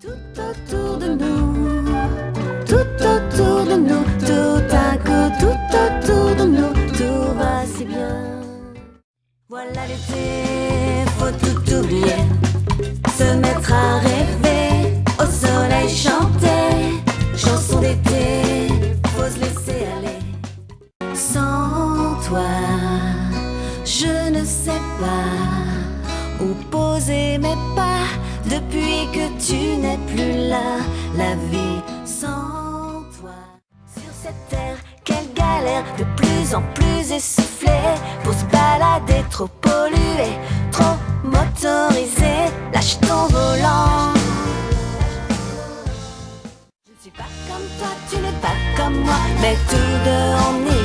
Tout autour de nous, tout autour de nous, tout à coup, tout autour de nous, tout va si bien. Voilà l'été, faut tout oublier, se mettre à rêver, au soleil chanter, chanson d'été, faut se laisser aller. Sans toi, je ne sais pas où poser mes pas depuis galère, de plus en plus essoufflée pour se balader, trop pollué, trop motorisé. Lâche ton volant. Je ne suis pas comme toi, tu n'es pas comme moi, mais tout